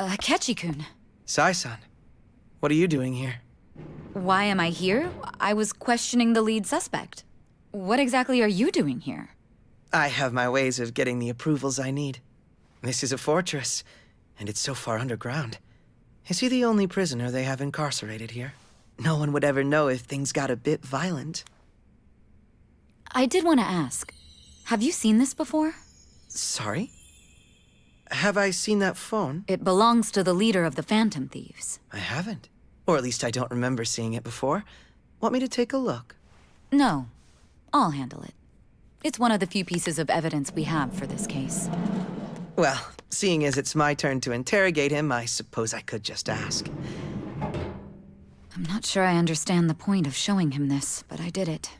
Uh, Ketchi-kun. Sae-san, what are you doing here? Why am I here? I was questioning the lead suspect. What exactly are you doing here? I have my ways of getting the approvals I need. This is a fortress, and it's so far underground. Is he the only prisoner they have incarcerated here? No one would ever know if things got a bit violent. I did want to ask. Have you seen this before? Sorry? Have I seen that phone? It belongs to the leader of the Phantom Thieves. I haven't. Or at least I don't remember seeing it before. Want me to take a look? No. I'll handle it. It's one of the few pieces of evidence we have for this case. Well, seeing as it's my turn to interrogate him, I suppose I could just ask. I'm not sure I understand the point of showing him this, but I did it.